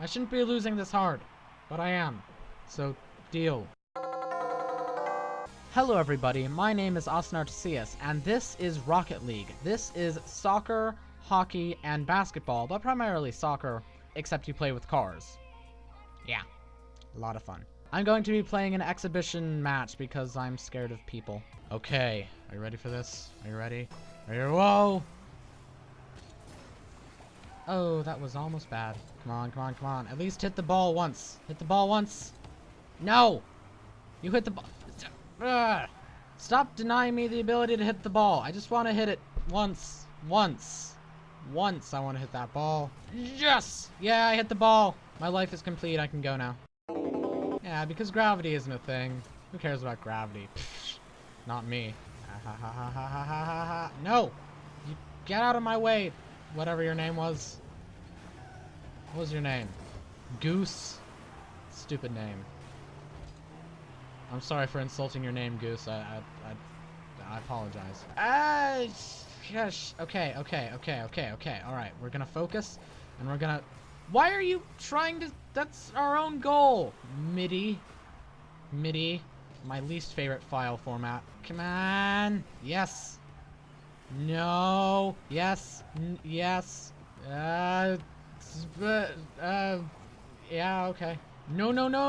I shouldn't be losing this hard, but I am. So, deal. Hello everybody, my name is Austin Artesius, and this is Rocket League. This is soccer, hockey, and basketball, but primarily soccer, except you play with cars. Yeah, a lot of fun. I'm going to be playing an exhibition match because I'm scared of people. Okay, are you ready for this? Are you ready? Are you- whoa! Oh, that was almost bad. Come on, come on, come on. At least hit the ball once. Hit the ball once. No! You hit the ball. Stop denying me the ability to hit the ball. I just want to hit it once. Once. Once I want to hit that ball. Yes! Yeah, I hit the ball. My life is complete. I can go now. Yeah, because gravity isn't a thing. Who cares about gravity? Not me. No! You get out of my way, whatever your name was. What was your name? Goose? Stupid name. I'm sorry for insulting your name, Goose. I, I, I, I apologize. Ah, gosh. Okay, okay, okay, okay, okay. All right, we're gonna focus, and we're gonna. Why are you trying to? That's our own goal. MIDI, MIDI, my least favorite file format. Come on. Yes. No. Yes. N yes. Uh. S- Uh. Yeah. Okay. No, no, no!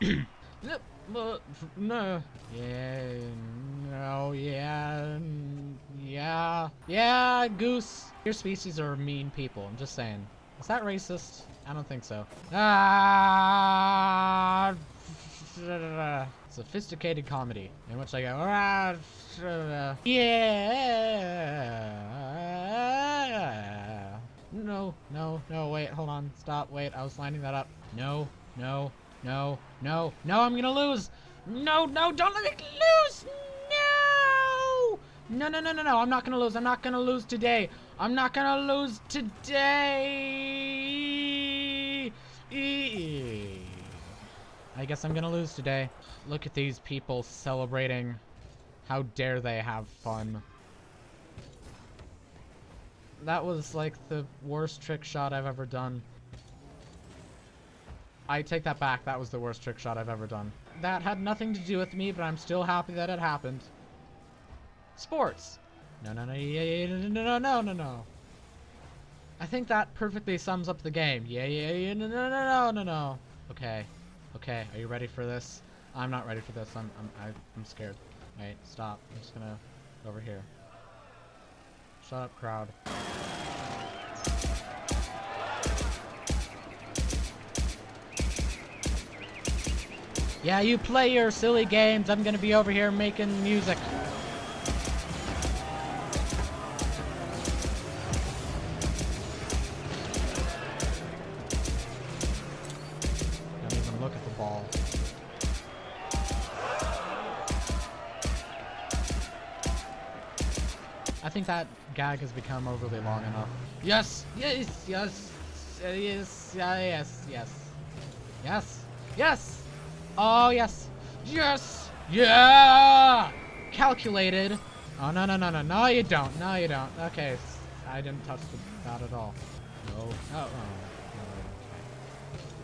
no, but- no. Yeah, no, yeah, yeah, yeah, goose. Your species are mean people, I'm just saying. Is that racist? I don't think so. Ah, sophisticated comedy in which I go, ah, yeah. No, no, no, wait, hold on, stop, wait, I was lining that up. No, no, no, no, no, I'm gonna lose. No, no, don't let me lose. No. No, no, no, no. I'm not gonna lose. I'm not gonna lose today. I'm not gonna lose today. I guess I'm gonna lose today. Look at these people celebrating. How dare they have fun. That was like the worst trick shot I've ever done. I take that back. That was the worst trick shot I've ever done. That had nothing to do with me, but I'm still happy that it happened. Sports. No, no, no, yeah, yeah, no, no, no, no, no. I think that perfectly sums up the game. Yeah, yeah, yeah, no, no, no, no, no, no. Okay, okay. Are you ready for this? I'm not ready for this. I'm, I'm, I'm scared. Wait, stop. I'm just gonna go over here. Shut up, crowd. Yeah, you play your silly games. I'm gonna be over here making music. I think that gag has become overly long enough. Yes, yes, yes, yes, yeah, yes, yes, yes, yes. Oh yes, yes, yeah. Calculated. Oh no no no no no you don't no you don't. Okay, I didn't touch the, that at all. No. Oh, oh.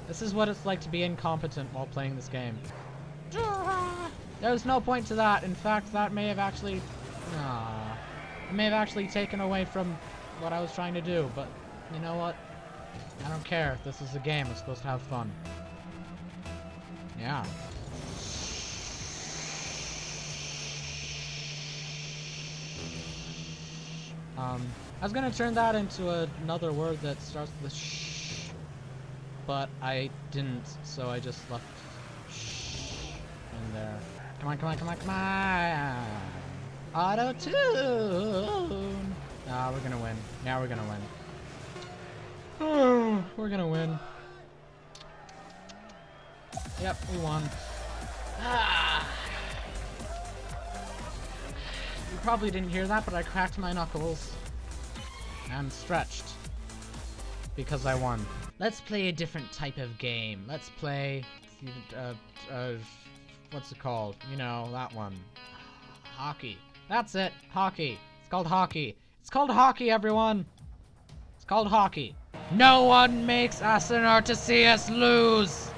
This is what it's like to be incompetent while playing this game. There's no point to that. In fact, that may have actually, nah, it may have actually taken away from what I was trying to do. But you know what? I don't care. This is a game. We're supposed to have fun. Yeah. Um, I was gonna turn that into another word that starts with sh, but I didn't, so I just left sh in there. Come on, come on, come on, come on! Auto tune. Ah, we're gonna win. Now we're gonna win. Oh, we're gonna win. Yep, we won. Ah. You probably didn't hear that, but I cracked my knuckles. am stretched. Because I won. Let's play a different type of game. Let's play, uh, uh, what's it called? You know, that one. Hockey. That's it. Hockey. It's called hockey. It's called hockey, everyone. It's called hockey. No one makes us in order to see us lose.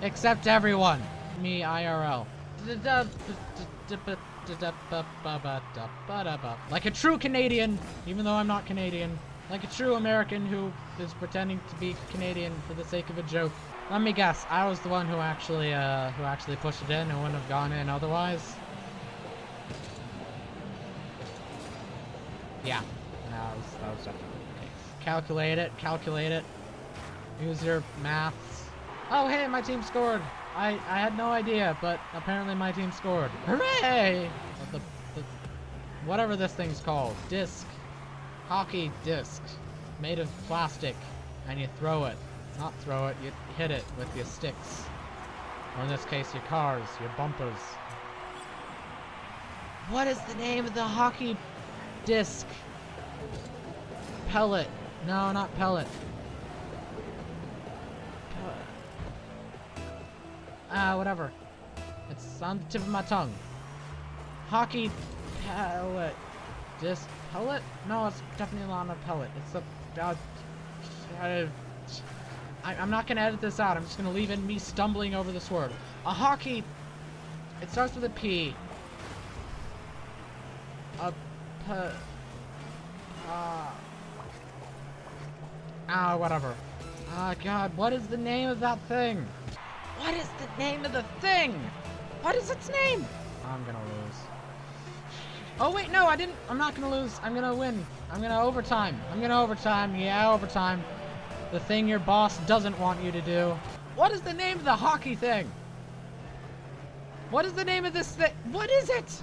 Except everyone. Me, IRL. Like a true Canadian, even though I'm not Canadian. Like a true American who is pretending to be Canadian for the sake of a joke. Let me guess, I was the one who actually, uh, who actually pushed it in and wouldn't have gone in otherwise. Yeah, that was, that was definitely the case. Calculate it, calculate it. Use your maths. Oh, hey, my team scored. I, I had no idea, but apparently my team scored. Hooray! The, the, whatever this thing's called. Disc. Hockey disc. Made of plastic. And you throw it. Not throw it, you hit it with your sticks. Or in this case, your cars, your bumpers. What is the name of the hockey disc? Pellet. No, not pellet. Ah, uh, whatever. It's on the tip of my tongue. Hockey pellet. Disc pellet? No, it's definitely not a pellet. It's a... Uh, uh, I, am not going to edit this out. I'm just going to leave in me stumbling over this word. A hockey... It starts with a P. A... P... Uh... Ah, whatever. Ah, God, what is the name of that thing? What is the name of the thing? What is its name? I'm gonna lose. Oh, wait, no, I didn't. I'm not gonna lose. I'm gonna win. I'm gonna overtime. I'm gonna overtime. Yeah, overtime. The thing your boss doesn't want you to do. What is the name of the hockey thing? What is the name of this thing? What is it?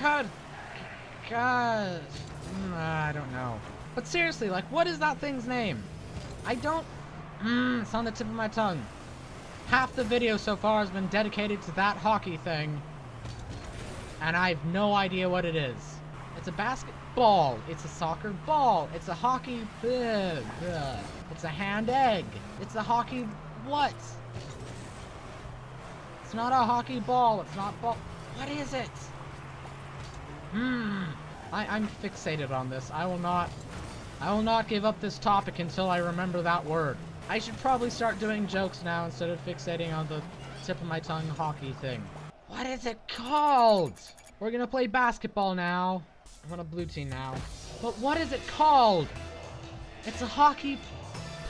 God. God. Mm, I don't know. But seriously, like, what is that thing's name? I don't... Mmm, it's on the tip of my tongue. Half the video so far has been dedicated to that hockey thing. And I have no idea what it is. It's a basketball. It's a soccer ball. It's a hockey... Ugh, ugh. It's a hand egg. It's a hockey... What? It's not a hockey ball. It's not ball... What is it? Hmm. I, I'm fixated on this. I will not... I will not give up this topic until I remember that word. I should probably start doing jokes now instead of fixating on the tip of my tongue hockey thing. What is it called? We're gonna play basketball now. I'm on a blue team now. But what is it called? It's a hockey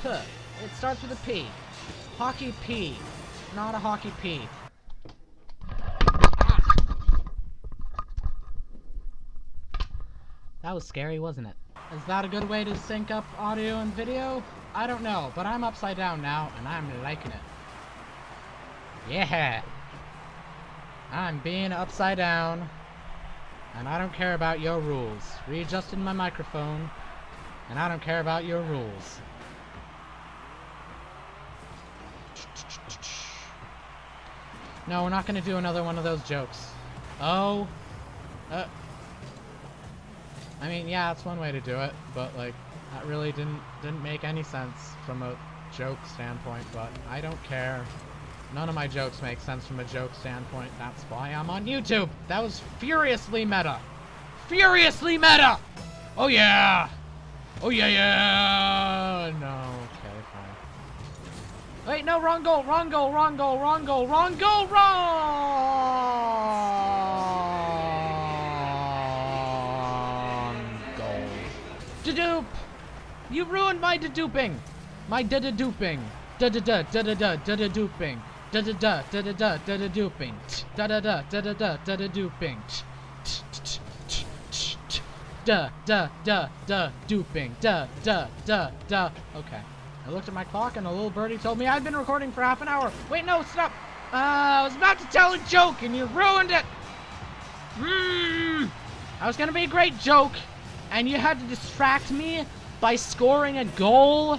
p. It starts with a P. Hockey P. Not a hockey P. That was scary, wasn't it? Is that a good way to sync up audio and video? I don't know, but I'm upside down now, and I'm liking it. Yeah! I'm being upside down, and I don't care about your rules. Readjusted my microphone, and I don't care about your rules. No, we're not gonna do another one of those jokes. Oh. Uh. I mean, yeah, that's one way to do it, but, like, that really didn't didn't make any sense from a joke standpoint, but I don't care. None of my jokes make sense from a joke standpoint. That's why I'm on YouTube. That was furiously meta. Furiously meta! Oh yeah! Oh yeah, yeah! No, okay, fine. Wait, no, wrong goal, wrong goal, wrong goal, wrong goal, wrong goal, wrong! You ruined my deduping! My da-da-duping! Da-da-da, da-da-da, da-da-duping! Da-da-da, da-da-da, da-da-duping! Da-da-da, da-da-da, da-da-duping! Da, da, da, da, duping. Da, da, da, da. Okay. I looked at my clock and a little birdie told me I'd been recording for half an hour. Wait, no, stop. Uh, I was about to tell a joke and you ruined it. Mmm. I was gonna be a great joke and you had to distract me by scoring a goal?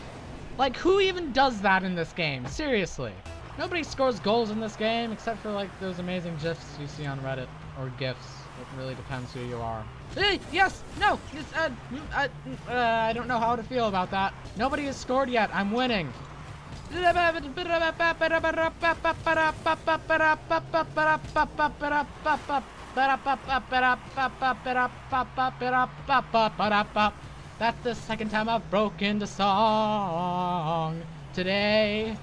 Like, who even does that in this game? Seriously. Nobody scores goals in this game except for, like, those amazing GIFs you see on Reddit. Or GIFs. It really depends who you are. Hey, yes, no, it's, uh, uh, mm, uh, I don't know how to feel about that. Nobody has scored yet. I'm winning. That's the second time I've broken the song today.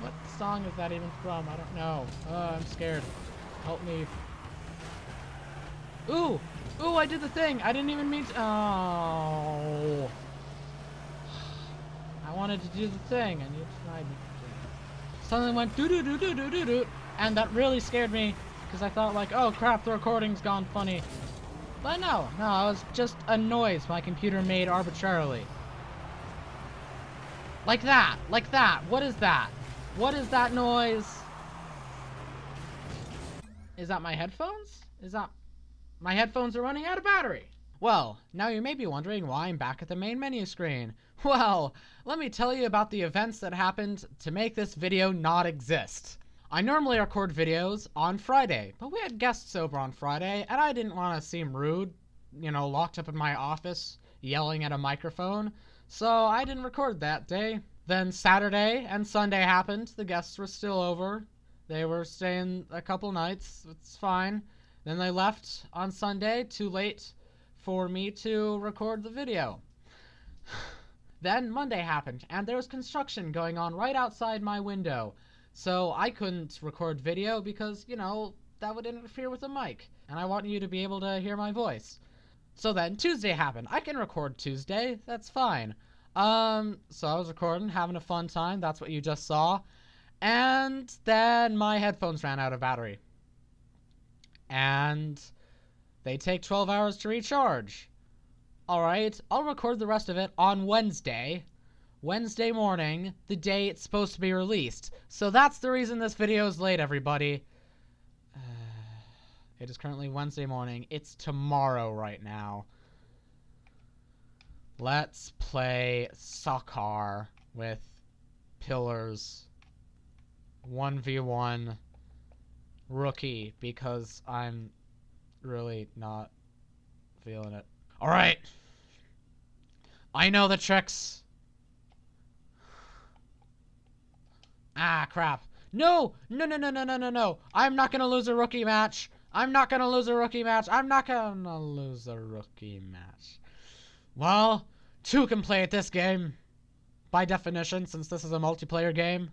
What song is that even from? I don't know. Oh, I'm scared. Help me. Ooh! Ooh, I did the thing! I didn't even mean to- Oh. I wanted to do the thing, and you tried me. Something went doo doo doo doo doo doo doo, and that really scared me, because I thought like, oh crap, the recording's gone funny. But no, no, it was just a noise my computer made arbitrarily. Like that, like that. What is that? What is that noise? Is that my headphones? Is that... My headphones are running out of battery. Well, now you may be wondering why I'm back at the main menu screen. Well, let me tell you about the events that happened to make this video not exist. I normally record videos on Friday, but we had guests over on Friday, and I didn't want to seem rude, you know, locked up in my office, yelling at a microphone, so I didn't record that day. Then Saturday and Sunday happened, the guests were still over, they were staying a couple nights, it's fine. Then they left on Sunday, too late for me to record the video. Then Monday happened, and there was construction going on right outside my window. So I couldn't record video because, you know, that would interfere with the mic. And I want you to be able to hear my voice. So then Tuesday happened. I can record Tuesday. That's fine. Um, so I was recording, having a fun time. That's what you just saw. And then my headphones ran out of battery. And they take 12 hours to recharge. Alright, I'll record the rest of it on Wednesday. Wednesday morning, the day it's supposed to be released. So that's the reason this video is late, everybody. It is currently Wednesday morning. It's tomorrow right now. Let's play soccer with pillars. 1v1 rookie because I'm really not feeling it. Alright. I know the tricks. Ah, crap. No! No, no, no, no, no, no, no. I'm not gonna lose a rookie match. I'm not gonna lose a rookie match. I'm not gonna lose a rookie match. Well, two can play at this game. By definition, since this is a multiplayer game.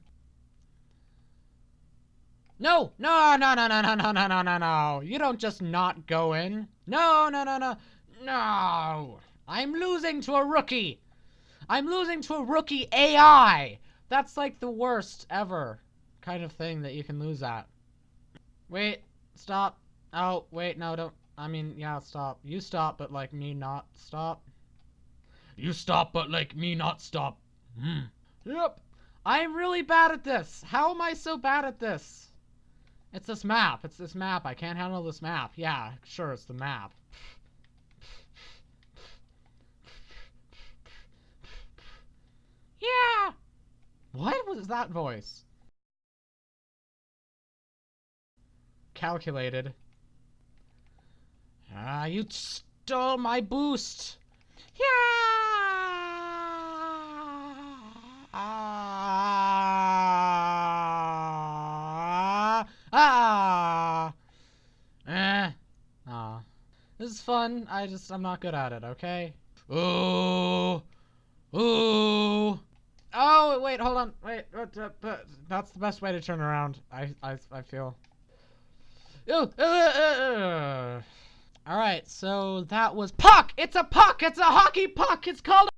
No! No, no, no, no, no, no, no, no, no, no. You don't just not go in. No, no, no, no. No! I'm losing to a rookie! I'm losing to a rookie AI! That's like the worst ever kind of thing that you can lose at. Wait, stop. Oh, wait, no, don't. I mean, yeah, stop. You stop, but like me not stop. You stop, but like me not stop. Hmm. Yep. I'm really bad at this. How am I so bad at this? It's this map. It's this map. I can't handle this map. Yeah, sure, it's the map. Yeah! What was that voice? Calculated. Ah, you stole my boost! Yeah! Ah! Ah! Eh. Ah. This is fun. I just, I'm not good at it, okay? Ooh! Ooh! Oh, wait, hold on. Wait, that's the best way to turn around. I, I, I feel. Ew, uh, uh, All right, so that was puck. It's a puck. It's a hockey puck. It's called.